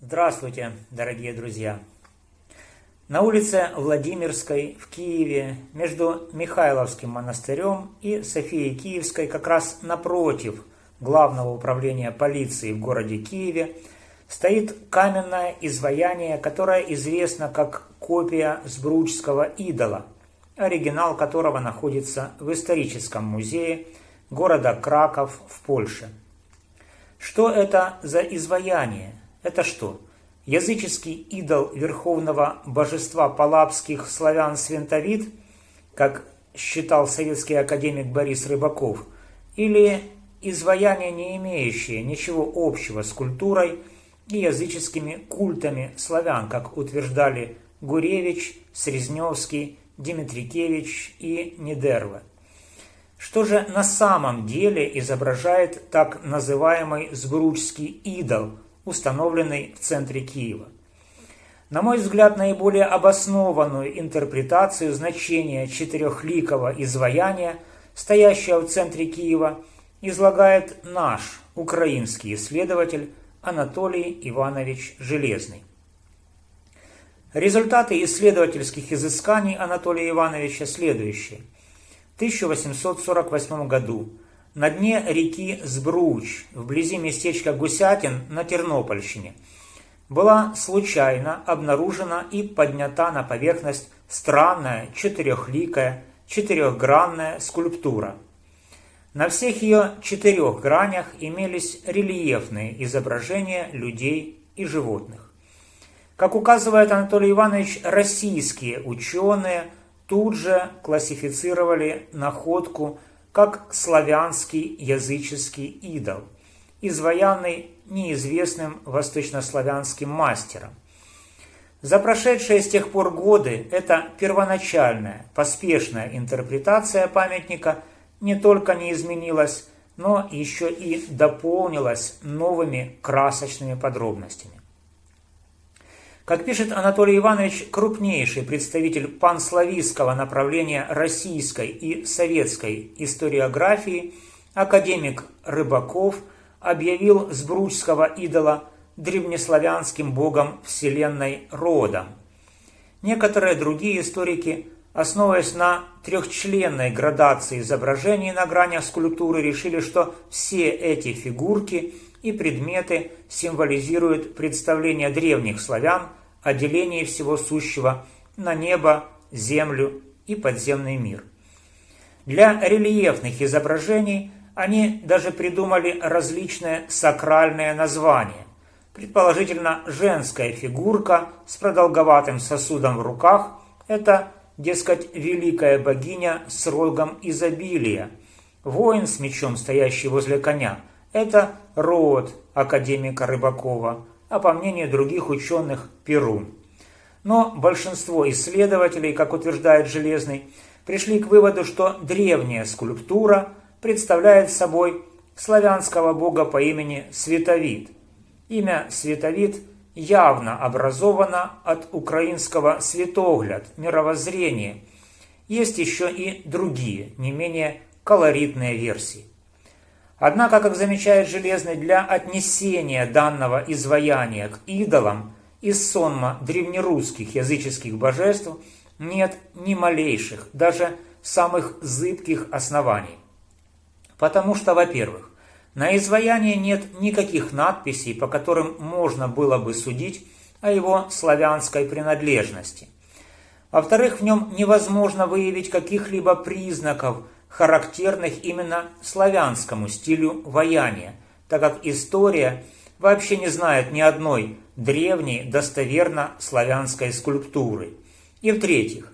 Здравствуйте, дорогие друзья! На улице Владимирской в Киеве между Михайловским монастырем и Софией Киевской как раз напротив Главного управления полиции в городе Киеве стоит каменное изваяние, которое известно как копия Сбручского идола, оригинал которого находится в историческом музее города Краков в Польше. Что это за изваяние? Это что? Языческий идол верховного божества палапских славян Свентовид, как считал советский академик Борис Рыбаков, или изваяние, не имеющее ничего общего с культурой и языческими культами славян, как утверждали Гуревич, Срезневский, Дмитрикевич и Нидерва. Что же на самом деле изображает так называемый Сбручский идол, установленный в центре Киева? На мой взгляд, наиболее обоснованную интерпретацию значения четырехликого изваяния, стоящего в центре Киева, излагает наш украинский исследователь Анатолий Иванович Железный. Результаты исследовательских изысканий Анатолия Ивановича следующие – 1848 году на дне реки Сбруч, вблизи местечка Гусятин на Тернопольщине, была случайно обнаружена и поднята на поверхность странная четырехликая, четырехгранная скульптура. На всех ее четырех гранях имелись рельефные изображения людей и животных. Как указывает Анатолий Иванович, российские ученые – тут же классифицировали находку как славянский языческий идол, изваянный неизвестным восточнославянским мастером. За прошедшие с тех пор годы эта первоначальная, поспешная интерпретация памятника не только не изменилась, но еще и дополнилась новыми красочными подробностями. Как пишет Анатолий Иванович, крупнейший представитель панславистского направления российской и советской историографии, академик Рыбаков объявил сбручского идола древнеславянским богом вселенной родом. Некоторые другие историки, основываясь на трехчленной градации изображений на гранях скульптуры, решили, что все эти фигурки и предметы символизируют представление древних славян о делении всего сущего на небо, землю и подземный мир. Для рельефных изображений они даже придумали различные сакральные названия. Предположительно, женская фигурка с продолговатым сосудом в руках – это, дескать, великая богиня с рогом изобилия. Воин с мечом, стоящий возле коня – это род академика Рыбакова – а по мнению других ученых – Перу. Но большинство исследователей, как утверждает Железный, пришли к выводу, что древняя скульптура представляет собой славянского бога по имени Световид. Имя Световид явно образовано от украинского «светогляд» – мировоззрение. Есть еще и другие, не менее колоритные версии. Однако, как замечает Железный, для отнесения данного изваяния к идолам из сонма древнерусских языческих божеств нет ни малейших, даже самых зыбких оснований. Потому что, во-первых, на изваянии нет никаких надписей, по которым можно было бы судить о его славянской принадлежности. Во-вторых, в нем невозможно выявить каких-либо признаков – характерных именно славянскому стилю ваяния, так как история вообще не знает ни одной древней достоверно славянской скульптуры. И в-третьих,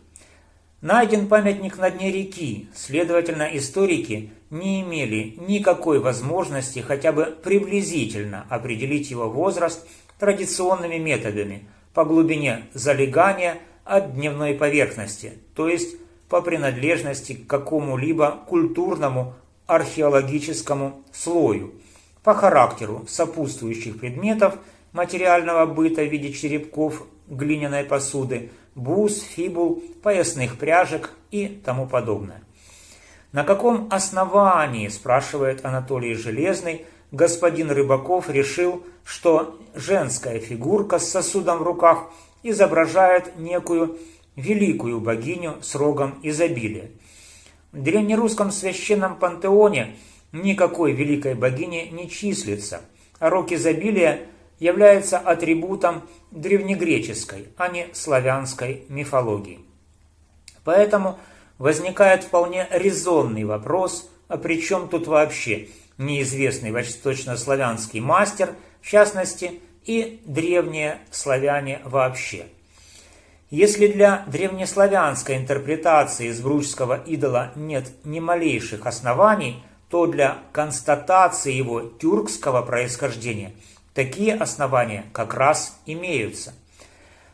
найден памятник на дне реки, следовательно, историки не имели никакой возможности хотя бы приблизительно определить его возраст традиционными методами по глубине залегания от дневной поверхности, то есть по принадлежности к какому-либо культурному археологическому слою, по характеру сопутствующих предметов материального быта в виде черепков глиняной посуды, бус, фибул, поясных пряжек и тому подобное. На каком основании, спрашивает Анатолий Железный, господин Рыбаков решил, что женская фигурка с сосудом в руках изображает некую великую богиню с рогом изобилия. В древнерусском священном пантеоне никакой великой богини не числится, а рог изобилия является атрибутом древнегреческой, а не славянской мифологии. Поэтому возникает вполне резонный вопрос, а при чем тут вообще неизвестный восточнославянский мастер, в частности, и древние славяне вообще. Если для древнеславянской интерпретации избручского идола нет ни малейших оснований, то для констатации его тюркского происхождения такие основания как раз имеются.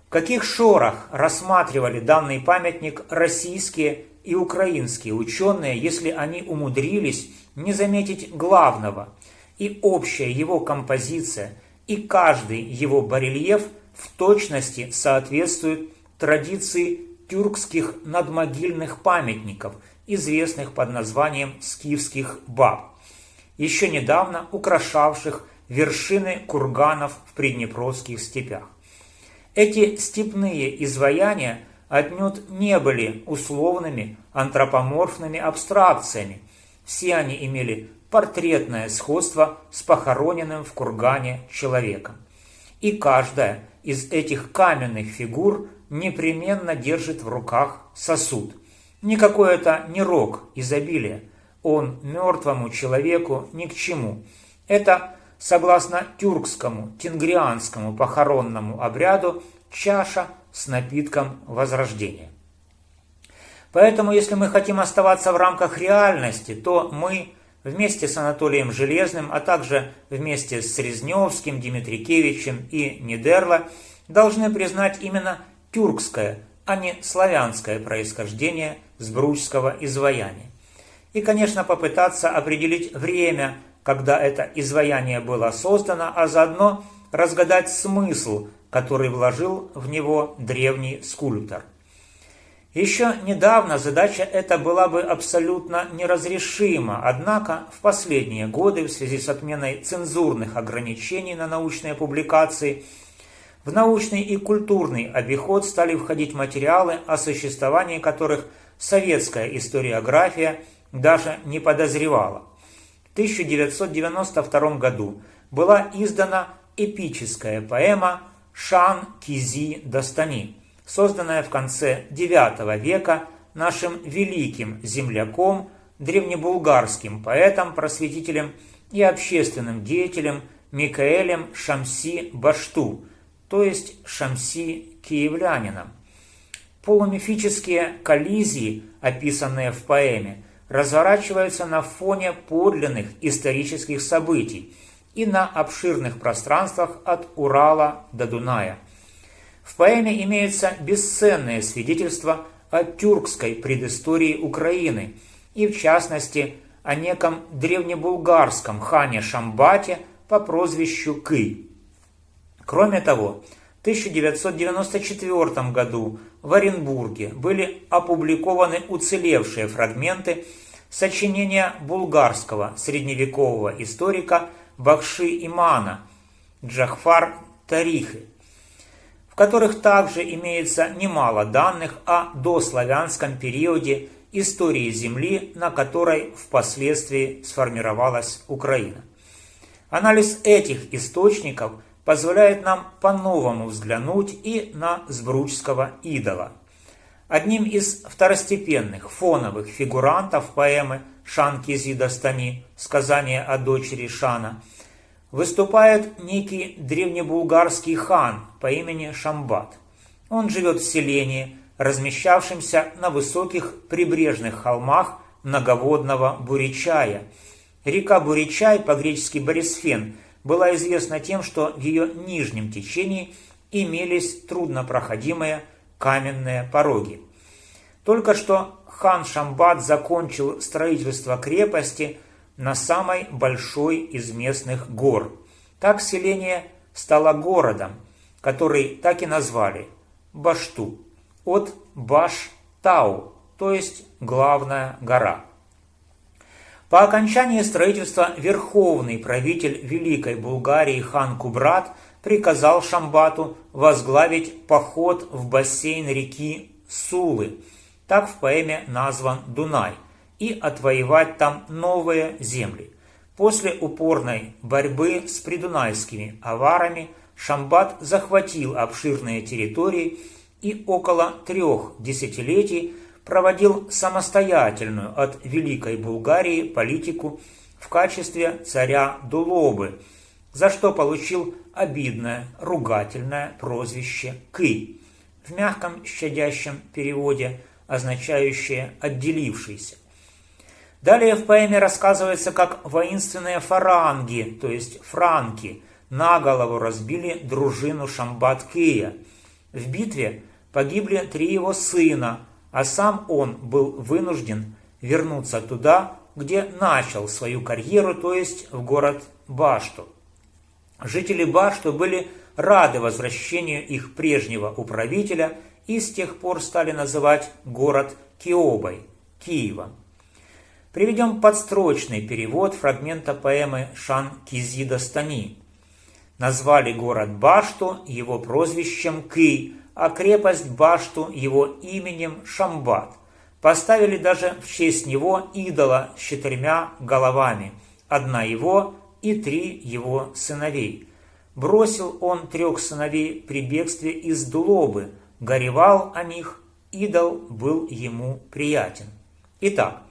В каких шорах рассматривали данный памятник российские и украинские ученые, если они умудрились не заметить главного, и общая его композиция, и каждый его барельеф в точности соответствует традиции тюркских надмогильных памятников, известных под названием скифских баб, еще недавно украшавших вершины курганов в приднепровских степях. Эти степные изваяния отнюдь не были условными антропоморфными абстракциями. Все они имели портретное сходство с похороненным в кургане человеком. И каждая из этих каменных фигур непременно держит в руках сосуд. Никакой это не рог изобилия, он мертвому человеку ни к чему. Это, согласно тюркскому, тенгрианскому похоронному обряду, чаша с напитком возрождения. Поэтому, если мы хотим оставаться в рамках реальности, то мы вместе с Анатолием Железным, а также вместе с Резневским, Дмитрикевичем и Нидерло должны признать именно тюркское, а не славянское происхождение сбручского изваяния. И, конечно, попытаться определить время, когда это изваяние было создано, а заодно разгадать смысл, который вложил в него древний скульптор. Еще недавно задача эта была бы абсолютно неразрешима, однако в последние годы в связи с отменой цензурных ограничений на научные публикации в научный и культурный обиход стали входить материалы, о существовании которых советская историография даже не подозревала. В 1992 году была издана эпическая поэма «Шан Кизи Достани», созданная в конце IX века нашим великим земляком, древнебулгарским поэтом, просветителем и общественным деятелем Микаэлем Шамси Башту, то есть Шамси Киевлянином. Полумифические коллизии, описанные в поэме, разворачиваются на фоне подлинных исторических событий и на обширных пространствах от Урала до Дуная – в поэме имеются бесценные свидетельства о тюркской предыстории Украины и, в частности, о неком древнебулгарском хане Шамбате по прозвищу Кы. Кроме того, в 1994 году в Оренбурге были опубликованы уцелевшие фрагменты сочинения булгарского средневекового историка Бахши Имана Джахфар Тарихи которых также имеется немало данных о дославянском периоде истории Земли, на которой впоследствии сформировалась Украина. Анализ этих источников позволяет нам по-новому взглянуть и на Сбручского идола. Одним из второстепенных фоновых фигурантов поэмы Шанки Зидастами «Сказание о дочери Шана» выступает некий древнебулгарский хан по имени Шамбат. Он живет в селении, размещавшемся на высоких прибрежных холмах многоводного Буричая. Река Буричай, по-гречески Борисфен, была известна тем, что в ее нижнем течении имелись труднопроходимые каменные пороги. Только что хан Шамбат закончил строительство крепости – на самой большой из местных гор. Так селение стало городом, который так и назвали – Башту, от Баш-Тау, то есть главная гора. По окончании строительства верховный правитель Великой Булгарии хан Кубрат приказал Шамбату возглавить поход в бассейн реки Сулы, так в поэме назван Дунай, и отвоевать там новые земли. После упорной борьбы с придунайскими аварами Шамбат захватил обширные территории и около трех десятилетий проводил самостоятельную от Великой Булгарии политику в качестве царя Дулобы, за что получил обидное, ругательное прозвище Кы, в мягком щадящем переводе, означающее «отделившийся». Далее в поэме рассказывается, как воинственные фаранги, то есть франки, на голову разбили дружину Шамбат-Кия. В битве погибли три его сына, а сам он был вынужден вернуться туда, где начал свою карьеру, то есть в город Башту. Жители Башту были рады возвращению их прежнего управителя и с тех пор стали называть город Киобой, Киевом. Приведем подстрочный перевод фрагмента поэмы Шан Кизида Стани. Назвали город Башту его прозвищем Ки, а крепость Башту его именем Шамбат. Поставили даже в честь него идола с четырьмя головами, одна его и три его сыновей. Бросил он трех сыновей при бегстве из Дулобы, горевал о них, идол был ему приятен. Итак,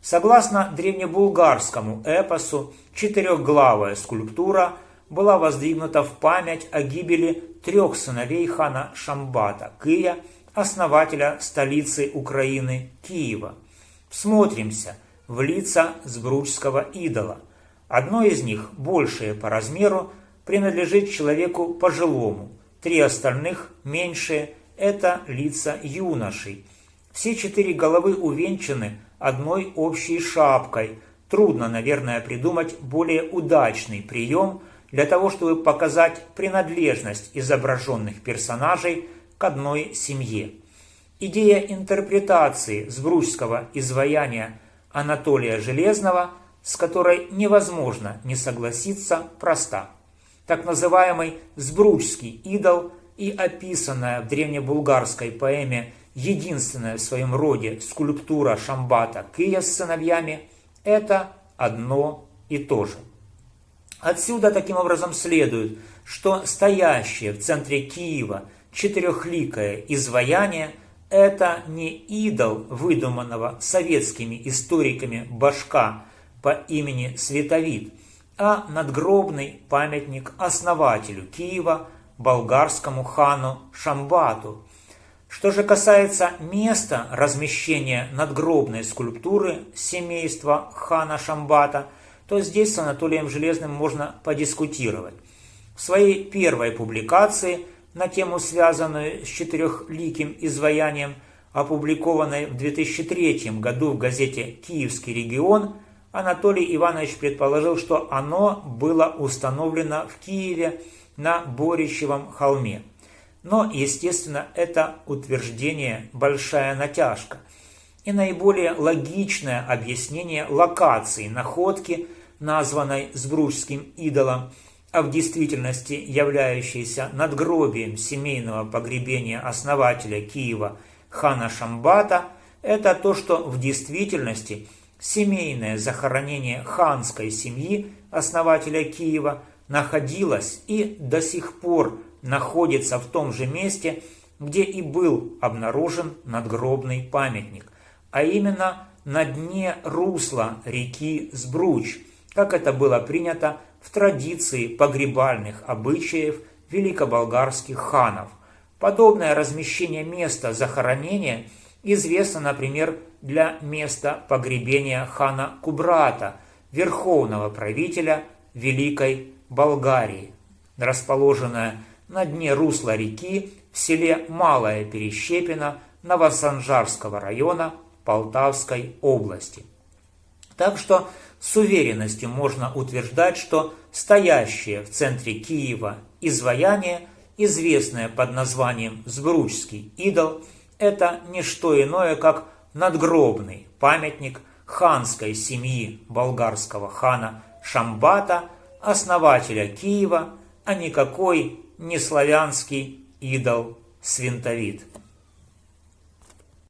согласно древнебулгарскому эпосу, четырехглавая скульптура была воздвигнута в память о гибели трех сыновей хана Шамбата, Кия, основателя столицы Украины Киева. Всмотримся в лица сбручского идола. Одно из них, большее по размеру, принадлежит человеку пожилому, три остальных, меньшие, это лица юношей. Все четыре головы увенчаны одной общей шапкой. Трудно, наверное, придумать более удачный прием для того, чтобы показать принадлежность изображенных персонажей к одной семье. Идея интерпретации сбручского изваяния Анатолия Железного, с которой невозможно не согласиться, проста. Так называемый сбручский идол и описанная в древнебулгарской поэме единственная в своем роде скульптура Шамбата Кия с сыновьями – это одно и то же. Отсюда таким образом следует, что стоящее в центре Киева четырехликое изваяние – это не идол выдуманного советскими историками башка по имени Световид, а надгробный памятник основателю Киева, болгарскому хану Шамбату. Что же касается места размещения надгробной скульптуры семейства хана Шамбата, то здесь с Анатолием Железным можно подискутировать. В своей первой публикации на тему, связанную с четырехликим изваянием, опубликованной в 2003 году в газете «Киевский регион», Анатолий Иванович предположил, что оно было установлено в Киеве на Борищевом холме. Но, естественно, это утверждение большая натяжка. И наиболее логичное объяснение локации находки, названной Сбружским идолом, а в действительности являющейся надгробием семейного погребения основателя Киева хана Шамбата, это то, что в действительности семейное захоронение ханской семьи основателя Киева находилось и до сих пор находится в том же месте, где и был обнаружен надгробный памятник, а именно на дне русла реки Сбруч, как это было принято в традиции погребальных обычаев великоболгарских ханов. Подобное размещение места захоронения известно, например, для места погребения хана Кубрата, верховного правителя Великой Болгарии, расположенная на дне русла реки в селе Малая Перещепина Новосанжарского района Полтавской области. Так что с уверенностью можно утверждать, что стоящее в центре Киева изваяние, известное под названием Сбручский идол, это не что иное, как надгробный памятник ханской семьи болгарского хана Шамбата, основателя Киева, а никакой не славянский идол Свинтовид.